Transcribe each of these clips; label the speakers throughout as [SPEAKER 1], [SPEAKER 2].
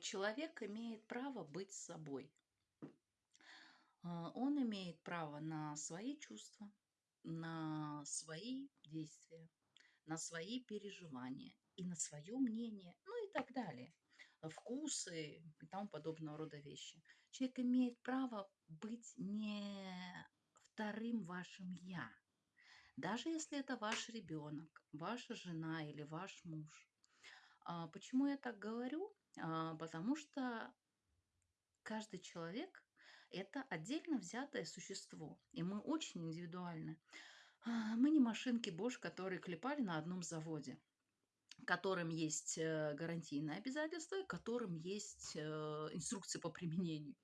[SPEAKER 1] Человек имеет право быть собой. А, он имеет право на свои чувства, на свои действия, на свои переживания и на свое мнение, ну и так далее. Вкусы и тому подобного рода вещи. Человек имеет право быть не вторым вашим «я». Даже если это ваш ребенок, ваша жена или ваш муж. А, почему я так говорю? А, потому что каждый человек– это отдельно взятое существо, и мы очень индивидуальны. А, мы не машинки Bosch, которые клепали на одном заводе которым есть э, гарантийные обязательства, которым есть э, инструкции по применению.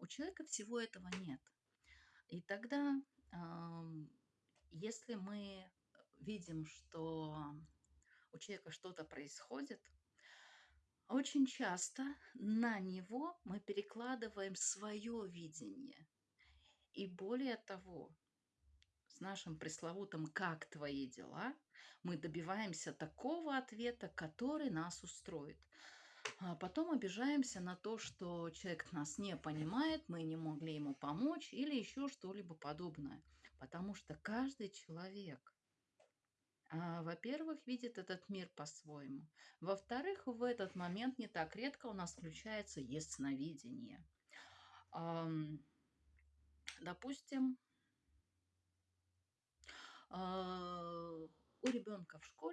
[SPEAKER 1] У человека всего этого нет. И тогда, если мы видим, что у человека что-то происходит, очень часто на него мы перекладываем свое видение. И более того, с нашим пресловутым «как твои дела» мы добиваемся такого ответа, который нас устроит. А потом обижаемся на то, что человек нас не понимает, мы не могли ему помочь или еще что-либо подобное. Потому что каждый человек, во-первых, видит этот мир по-своему. Во-вторых, в этот момент не так редко у нас включается ясновидение. Допустим, а, у ребенка в школе